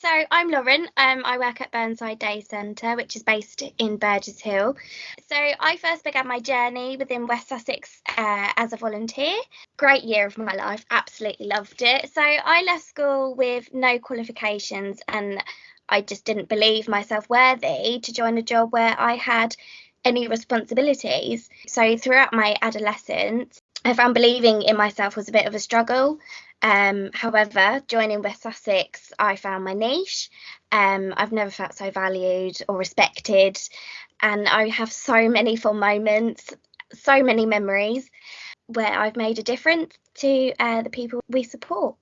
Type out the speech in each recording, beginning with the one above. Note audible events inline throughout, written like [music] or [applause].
so I'm Lauren. Um, I work at Burnside Day Centre, which is based in Burgess Hill. So I first began my journey within West Sussex uh, as a volunteer. Great year of my life. Absolutely loved it. So I left school with no qualifications, and I just didn't believe myself worthy to join a job where I had any responsibilities. So throughout my adolescence, I found believing in myself was a bit of a struggle. Um, however, joining West Sussex, I found my niche. Um, I've never felt so valued or respected, and I have so many fun moments, so many memories where I've made a difference to uh, the people we support.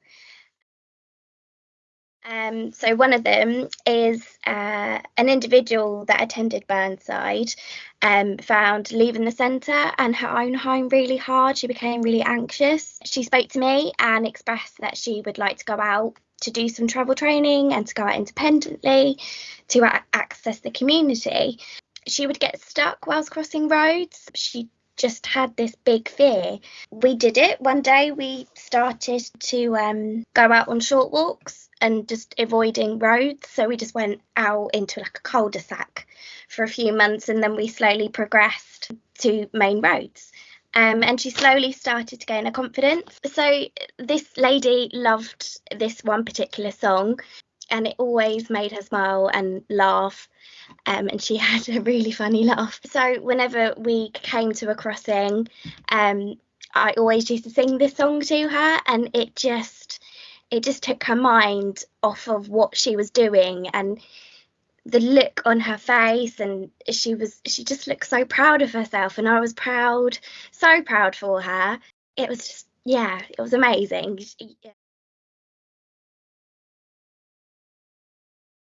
Um, so one of them is uh, an individual that attended Burnside um, found leaving the centre and her own home really hard. She became really anxious. She spoke to me and expressed that she would like to go out to do some travel training and to go out independently to a- access the community. She would get stuck whilst crossing roads. She just had this big fear. We did it. One day we started to um, go out on short walks and just avoiding roads. So we just went out into like a cul-de-sac for a few months and then we slowly progressed to main roads. Um, and she slowly started to gain her confidence. So this lady loved this one particular song and it always made her smile and laugh. Um, and she [laughs] had a really funny laugh. So whenever we came to a crossing, um, I always used to sing this song to her, and it just it just took her mind off of what she was doing and the look on her face and she was she just looked so proud of herself and I was proud so proud for her it was just yeah it was amazing